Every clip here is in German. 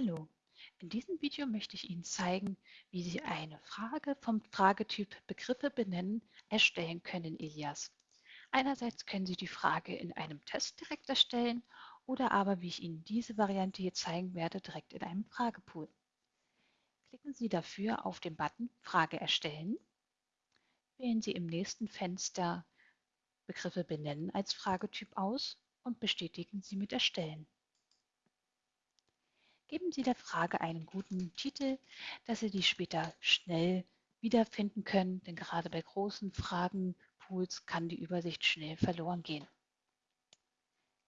Hallo, in diesem Video möchte ich Ihnen zeigen, wie Sie eine Frage vom Fragetyp Begriffe benennen erstellen können in Ilias. Einerseits können Sie die Frage in einem Test direkt erstellen oder aber, wie ich Ihnen diese Variante hier zeigen werde, direkt in einem Fragepool. Klicken Sie dafür auf den Button Frage erstellen. Wählen Sie im nächsten Fenster Begriffe benennen als Fragetyp aus und bestätigen Sie mit Erstellen. Geben Sie der Frage einen guten Titel, dass Sie die später schnell wiederfinden können, denn gerade bei großen Fragenpools kann die Übersicht schnell verloren gehen.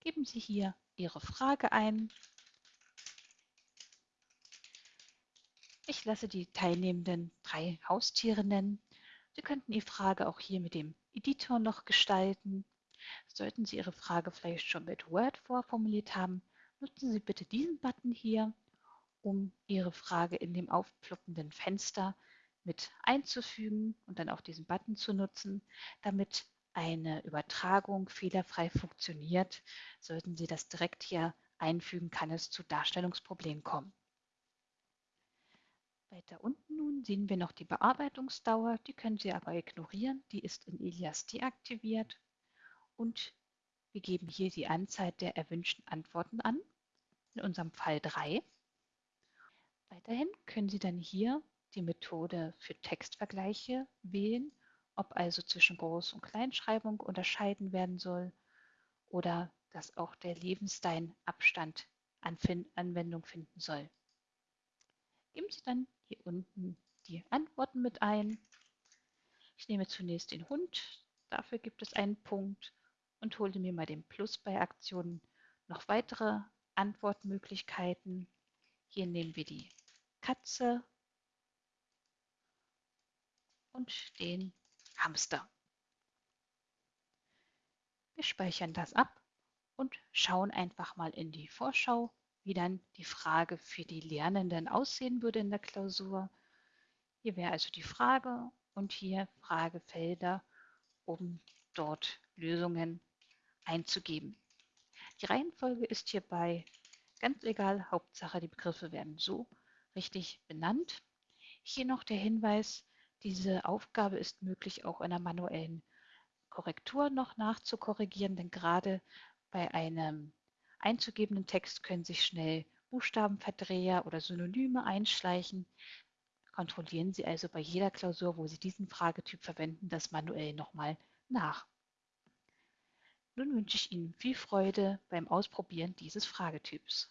Geben Sie hier Ihre Frage ein. Ich lasse die Teilnehmenden drei Haustiere nennen. Sie könnten Ihre Frage auch hier mit dem Editor noch gestalten. Sollten Sie Ihre Frage vielleicht schon mit Word vorformuliert haben, nutzen Sie bitte diesen Button hier, um Ihre Frage in dem aufploppenden Fenster mit einzufügen und dann auch diesen Button zu nutzen, damit eine Übertragung fehlerfrei funktioniert. Sollten Sie das direkt hier einfügen, kann es zu Darstellungsproblemen kommen. Weiter unten nun sehen wir noch die Bearbeitungsdauer, die können Sie aber ignorieren, die ist in Elias deaktiviert und wir geben hier die Anzahl der erwünschten Antworten an, in unserem Fall 3. Weiterhin können Sie dann hier die Methode für Textvergleiche wählen, ob also zwischen Groß- und Kleinschreibung unterscheiden werden soll oder dass auch der Lebensstein-Abstand Anwendung finden soll. Geben Sie dann hier unten die Antworten mit ein. Ich nehme zunächst den Hund, dafür gibt es einen Punkt und hole mir mal den Plus bei Aktionen noch weitere Antwortmöglichkeiten. Hier nehmen wir die Katze und den Hamster. Wir speichern das ab und schauen einfach mal in die Vorschau, wie dann die Frage für die Lernenden aussehen würde in der Klausur. Hier wäre also die Frage und hier Fragefelder, um dort Lösungen einzugeben. Die Reihenfolge ist hierbei ganz egal, Hauptsache die Begriffe werden so richtig benannt. Hier noch der Hinweis, diese Aufgabe ist möglich auch in einer manuellen Korrektur noch nachzukorrigieren, denn gerade bei einem einzugebenden Text können sich schnell Buchstabenverdreher oder Synonyme einschleichen. Kontrollieren Sie also bei jeder Klausur, wo Sie diesen Fragetyp verwenden, das manuell nochmal nach. Nun wünsche ich Ihnen viel Freude beim Ausprobieren dieses Fragetyps.